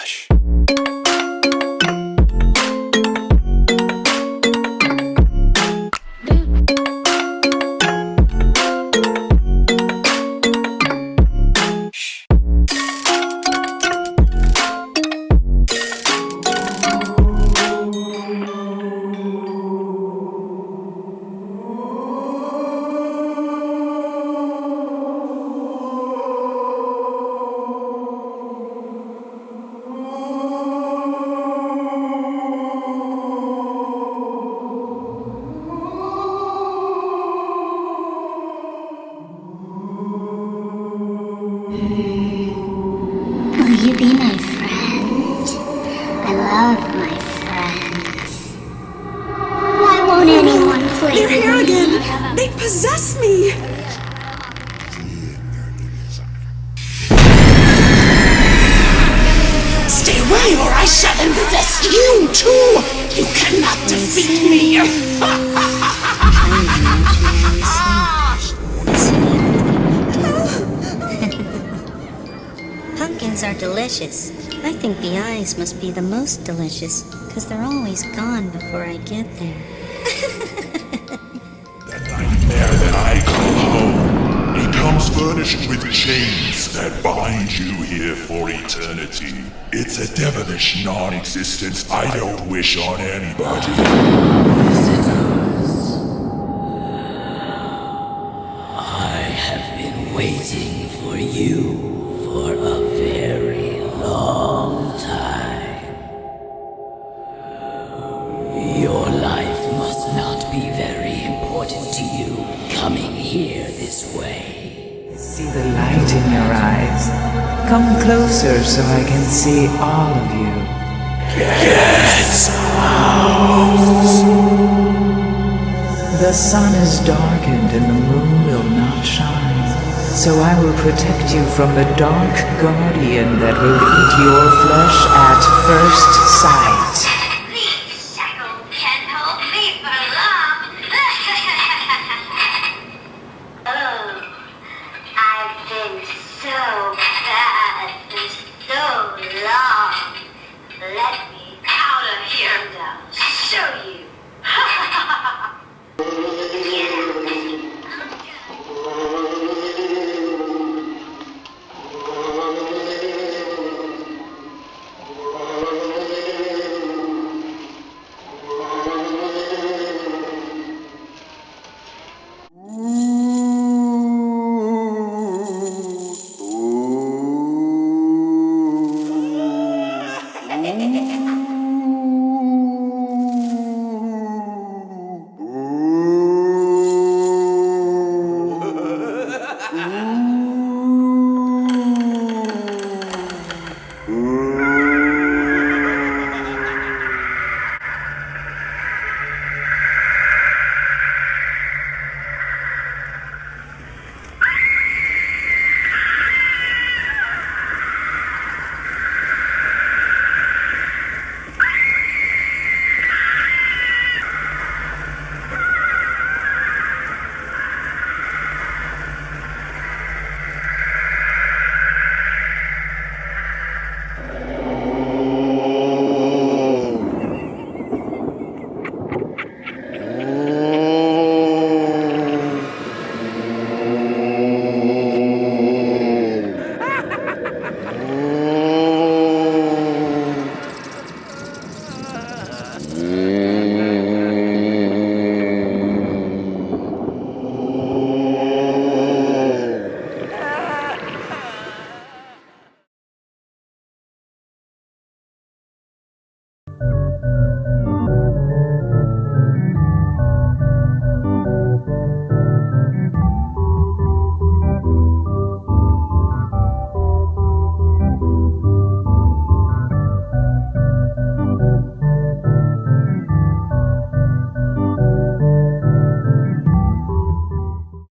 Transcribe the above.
Relaxa. Be my friend? I love my friends. Why won't anyone play They're here me? again! They possess me! Stay away or I shall infest you too! You cannot defeat me! Are delicious. I think the eyes must be the most delicious, because they're always gone before I get there. That nightmare that I call home. It comes furnished with chains that bind you here for eternity. It's a devilish non-existence I don't wish on anybody. You coming here this way. See the light in your eyes. Come closer so I can see all of you. The sun is darkened and the moon will not shine. So I will protect you from the dark guardian that will eat your flesh at first sight.